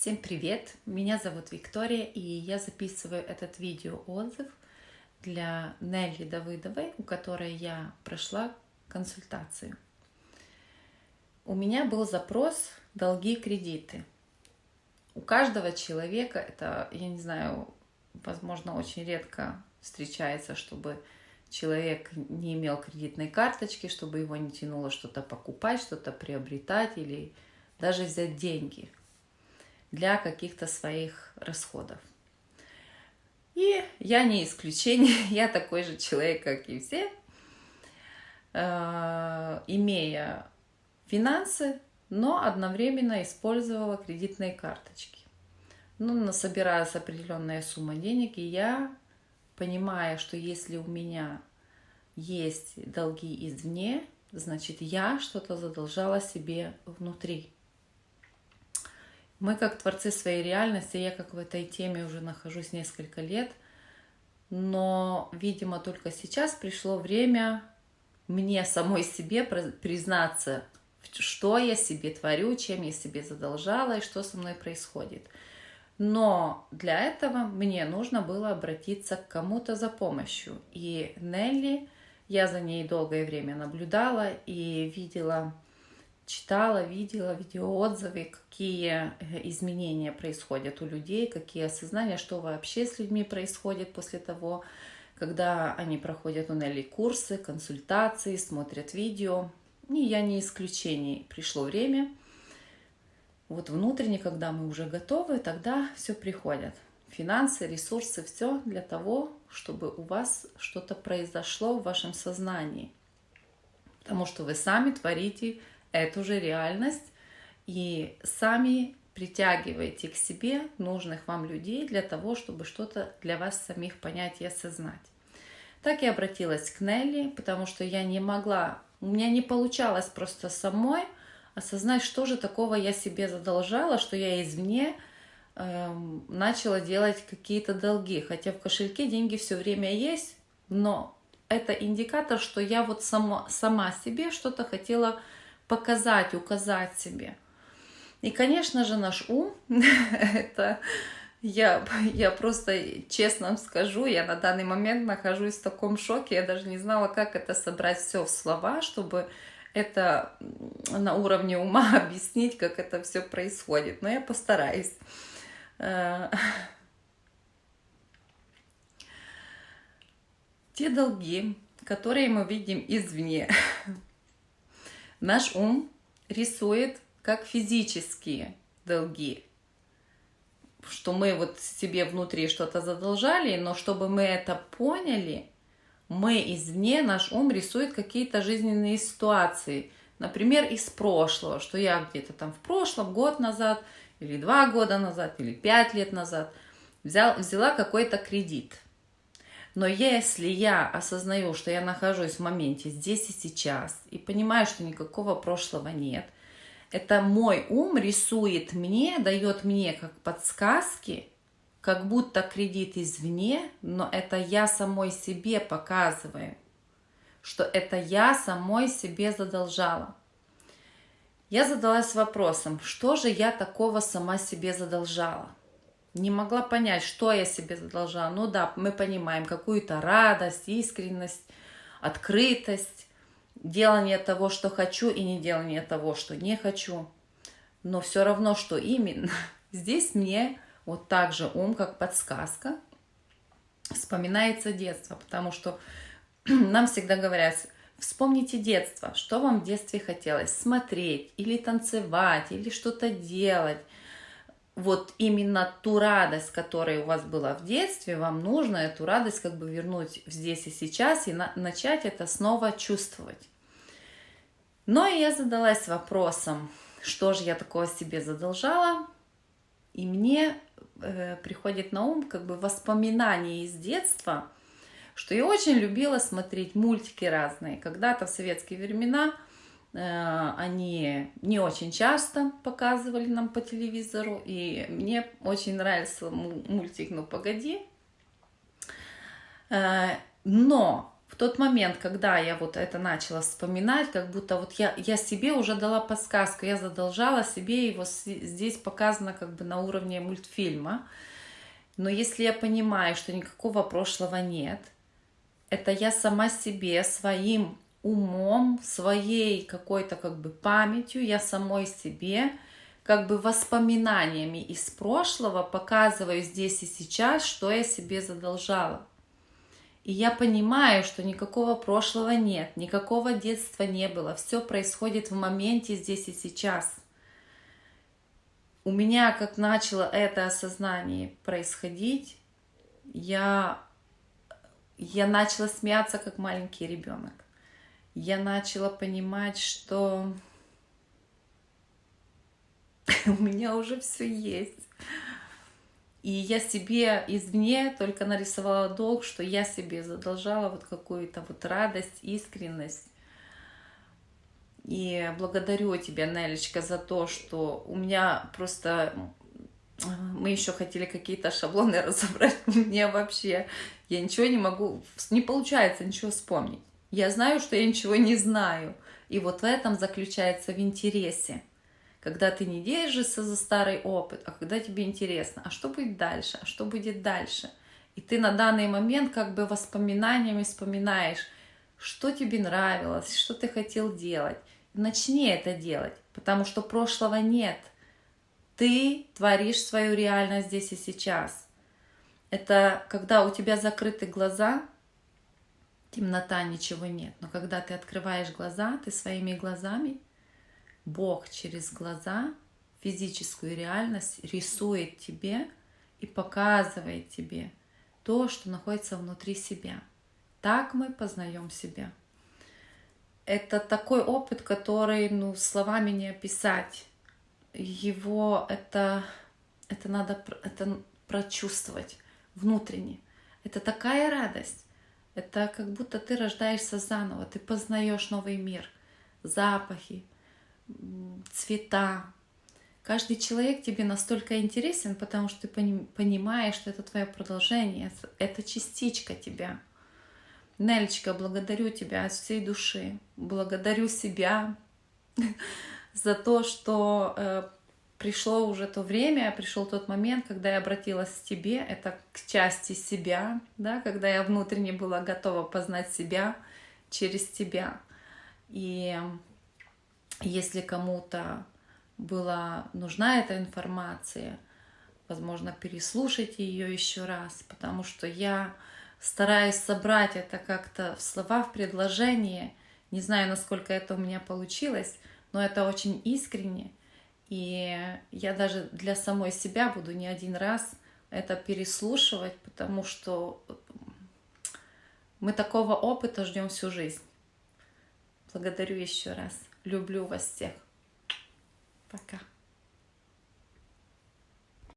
Всем привет! Меня зовут Виктория, и я записываю этот видео-отзыв для Нелли Давыдовой, у которой я прошла консультацию. У меня был запрос «Долги, кредиты». У каждого человека, это, я не знаю, возможно, очень редко встречается, чтобы человек не имел кредитной карточки, чтобы его не тянуло что-то покупать, что-то приобретать или даже взять деньги – для каких-то своих расходов. И я не исключение, я такой же человек, как и все, э, имея финансы, но одновременно использовала кредитные карточки. Ну, насобиралась определенная сумма денег, и я, понимая, что если у меня есть долги извне, значит, я что-то задолжала себе внутри. Мы как творцы своей реальности, я как в этой теме уже нахожусь несколько лет, но, видимо, только сейчас пришло время мне самой себе признаться, что я себе творю, чем я себе задолжала и что со мной происходит. Но для этого мне нужно было обратиться к кому-то за помощью. И Нелли, я за ней долгое время наблюдала и видела читала, видела видеоотзывы, какие э, изменения происходят у людей, какие осознания, что вообще с людьми происходит после того, когда они проходят у Нелли курсы, консультации, смотрят видео. И я не исключение. Пришло время, вот внутренне, когда мы уже готовы, тогда все приходит. Финансы, ресурсы, все для того, чтобы у вас что-то произошло в вашем сознании. Потому что вы сами творите эту же реальность и сами притягиваете к себе нужных вам людей для того, чтобы что-то для вас самих понять и осознать. Так я обратилась к Нелли, потому что я не могла, у меня не получалось просто самой осознать, что же такого я себе задолжала, что я извне э, начала делать какие-то долги. Хотя в кошельке деньги все время есть, но это индикатор, что я вот сама, сама себе что-то хотела показать, указать себе. И, конечно же, наш ум, это я, я просто честно вам скажу, я на данный момент нахожусь в таком шоке, я даже не знала, как это собрать все в слова, чтобы это на уровне ума объяснить, как это все происходит. Но я постараюсь. Э, те долги, которые мы видим извне, Наш ум рисует как физические долги, что мы вот себе внутри что-то задолжали, но чтобы мы это поняли, мы извне, наш ум рисует какие-то жизненные ситуации, например, из прошлого, что я где-то там в прошлом, год назад, или два года назад, или пять лет назад взял, взяла какой-то кредит – но если я осознаю, что я нахожусь в моменте здесь и сейчас, и понимаю, что никакого прошлого нет, это мой ум рисует мне, дает мне как подсказки, как будто кредит извне, но это я самой себе показываю, что это я самой себе задолжала. Я задалась вопросом, что же я такого сама себе задолжала? Не могла понять, что я себе задолжала. Ну да, мы понимаем какую-то радость, искренность, открытость, делание того, что хочу, и не делание того, что не хочу. Но все равно, что именно. Здесь мне вот так же ум, как подсказка, вспоминается детство, потому что нам всегда говорят, вспомните детство, что вам в детстве хотелось смотреть или танцевать, или что-то делать – вот именно ту радость, которая у вас была в детстве, вам нужно эту радость как бы вернуть здесь и сейчас и на начать это снова чувствовать. Но я задалась вопросом, что же я такого себе задолжала, и мне э, приходит на ум как бы воспоминания из детства, что я очень любила смотреть мультики разные. Когда-то в советские времена – они не очень часто показывали нам по телевизору, и мне очень нравился мультик «Ну, погоди». Э, но в тот момент, когда я вот это начала вспоминать, как будто вот я, я себе уже дала подсказку, я задолжала себе, его здесь показано как бы на уровне мультфильма. Но если я понимаю, что никакого прошлого нет, это я сама себе, своим умом, своей какой-то как бы памятью, я самой себе, как бы воспоминаниями из прошлого показываю здесь и сейчас, что я себе задолжала. И я понимаю, что никакого прошлого нет, никакого детства не было. Все происходит в моменте здесь и сейчас. У меня, как начало это осознание происходить, я, я начала смеяться, как маленький ребенок. Я начала понимать, что у меня уже все есть. И я себе извне только нарисовала долг, что я себе задолжала вот какую-то вот радость, искренность. И благодарю тебя, Нелечка, за то, что у меня просто... Мы еще хотели какие-то шаблоны разобрать. Мне вообще... Я ничего не могу... Не получается ничего вспомнить. Я знаю, что я ничего не знаю. И вот в этом заключается в интересе когда ты не держишься за старый опыт, а когда тебе интересно, а что будет дальше, а что будет дальше. И ты на данный момент как бы воспоминаниями вспоминаешь, что тебе нравилось, что ты хотел делать. Начни это делать, потому что прошлого нет. Ты творишь свою реальность здесь и сейчас. Это когда у тебя закрыты глаза, темнота, ничего нет. Но когда ты открываешь глаза, ты своими глазами – Бог через глаза физическую реальность рисует тебе и показывает тебе то, что находится внутри себя. Так мы познаем себя. Это такой опыт, который ну, словами не описать. Его это, это надо это прочувствовать внутренне. Это такая радость. Это как будто ты рождаешься заново, ты познаешь новый мир, запахи, цвета. Каждый человек тебе настолько интересен, потому что ты понимаешь, что это твое продолжение, это частичка тебя. Нелечка, благодарю тебя от всей души, благодарю себя за то, что э, пришло уже то время, пришел тот момент, когда я обратилась к тебе, это к части себя, да, когда я внутренне была готова познать себя через тебя. И если кому-то была нужна эта информация, возможно, переслушайте ее еще раз, потому что я стараюсь собрать это как-то в слова, в предложение. Не знаю, насколько это у меня получилось, но это очень искренне. И я даже для самой себя буду не один раз это переслушивать, потому что мы такого опыта ждем всю жизнь. Благодарю еще раз. Люблю вас всех. Пока.